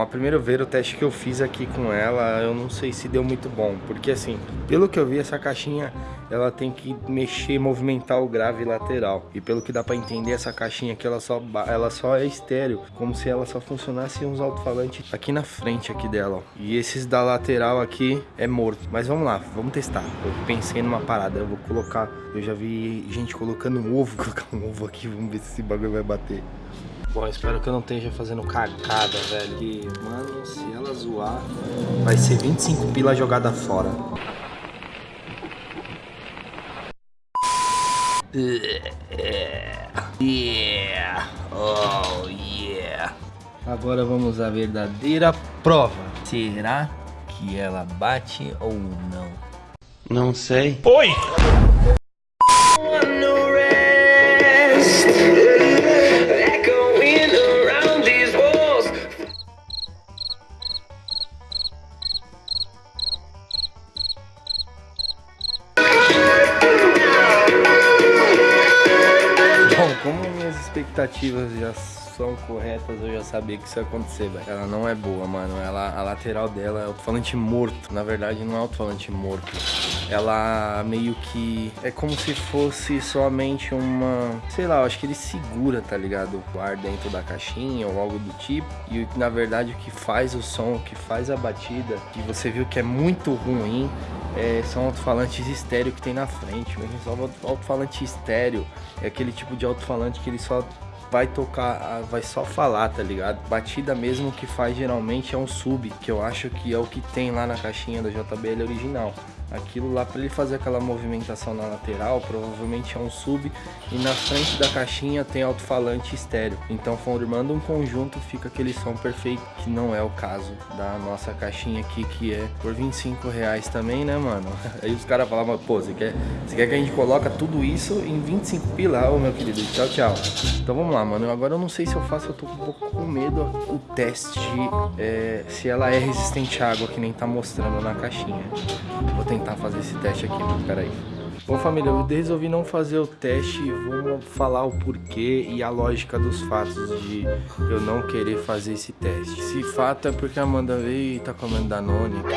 a primeira vez o teste que eu fiz aqui com ela, eu não sei se deu muito bom. Porque assim, pelo que eu vi, essa caixinha, ela tem que mexer, movimentar o grave lateral. E pelo que dá pra entender, essa caixinha aqui, ela só, ela só é estéreo. Como se ela só funcionasse uns alto-falantes aqui na frente aqui dela, ó. E esses da lateral aqui é morto. Mas vamos lá, vamos testar. Eu pensei numa parada, eu vou colocar... Eu já vi gente colocando um ovo, colocar um ovo aqui, vamos ver se esse bagulho vai bater. Bom, espero que eu não esteja fazendo cagada, velho. Que, mano, se ela zoar, vai ser 25 pila jogada fora. Yeah. Oh, yeah. Agora vamos à verdadeira prova. Será que ela bate ou não? Não sei. Oi! Expectativas já são corretas, eu já sabia que isso ia acontecer, velho. Ela não é boa, mano. Ela, a lateral dela é alto-falante morto. Na verdade, não é alto-falante morto. Ela meio que é como se fosse somente uma, sei lá, eu acho que ele segura, tá ligado? O ar dentro da caixinha ou algo do tipo. E na verdade o que faz o som, o que faz a batida, que você viu que é muito ruim, é, são alto-falantes estéreo que tem na frente. Mesmo só alto-falante estéreo é aquele tipo de alto-falante que ele só vai tocar, vai só falar, tá ligado? Batida mesmo que faz geralmente é um sub, que eu acho que é o que tem lá na caixinha da JBL original. Aquilo lá para ele fazer aquela movimentação na lateral, provavelmente é um sub e na frente da caixinha tem alto-falante estéreo. Então formando um conjunto fica aquele som perfeito, que não é o caso da nossa caixinha aqui, que é por 25 reais também, né, mano? Aí os caras falavam, pô, você quer, você quer que a gente coloca tudo isso em 25 pila? Ô, meu querido, tchau, tchau. Então vamos lá, mano. Agora eu não sei se eu faço, eu tô um pouco com medo o teste é, se ela é resistente à água, que nem tá mostrando na caixinha. Vou tentar tentar fazer esse teste aqui, mano. Pera aí. Bom, família, eu resolvi não fazer o teste Vamos falar o porquê e a lógica dos fatos de eu não querer fazer esse teste. Esse fato é porque a Amanda veio e tá comendo Danone aqui.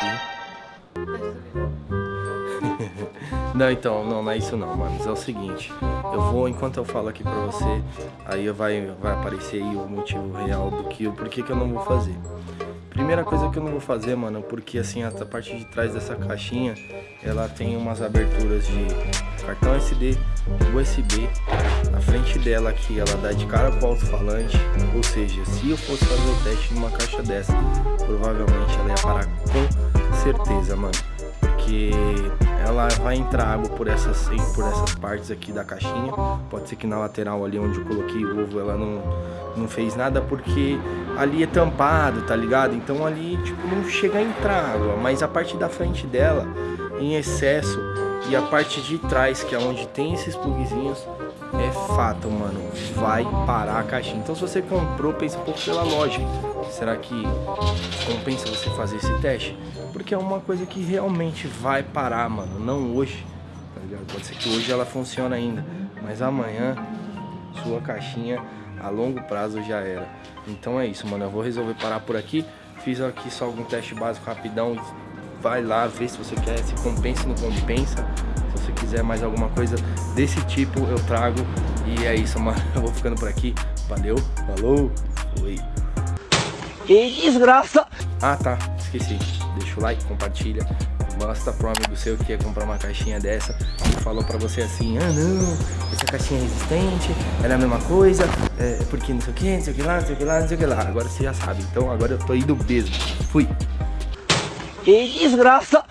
não, então, não, não é isso não, mano. É o seguinte, eu vou, enquanto eu falo aqui pra você, aí vai, vai aparecer aí o motivo real do que, o porquê que eu não vou fazer. Primeira coisa que eu não vou fazer, mano, porque assim, a parte de trás dessa caixinha, ela tem umas aberturas de cartão SD, USB. A frente dela aqui, ela dá de cara pro alto-falante. Ou seja, se eu fosse fazer o teste numa caixa dessa, provavelmente ela ia parar com certeza, mano. Porque ela vai entrar água por essas, por essas partes aqui da caixinha. Pode ser que na lateral ali onde eu coloquei o ovo ela não, não fez nada porque ali é tampado, tá ligado? Então ali, tipo, não chega a entrar água. Mas a parte da frente dela, em excesso, e a parte de trás, que é onde tem esses plugzinhos, é fato, mano, vai parar a caixinha. Então se você comprou, pensa um pouco pela lógica. Será que compensa você fazer esse teste? Porque é uma coisa que realmente vai parar, mano, não hoje. Tá ligado? Pode ser que hoje ela funcione ainda, mas amanhã sua caixinha a longo prazo já era. Então é isso, mano, eu vou resolver parar por aqui. Fiz aqui só algum teste básico rapidão. Vai lá, vê se você quer, se compensa ou não compensa quiser mais alguma coisa desse tipo, eu trago. E é isso, mano. Eu vou ficando por aqui. Valeu, falou, fui. Que desgraça! Ah, tá, esqueci. Deixa o like, compartilha. Mostra pro amigo seu que quer comprar uma caixinha dessa e falou pra você assim, ah não, essa caixinha é resistente, ela é a mesma coisa, é, porque não sei o que, não sei o que lá, não sei o que lá, não sei o que lá. Agora você já sabe, então agora eu tô indo mesmo. Fui. Que desgraça!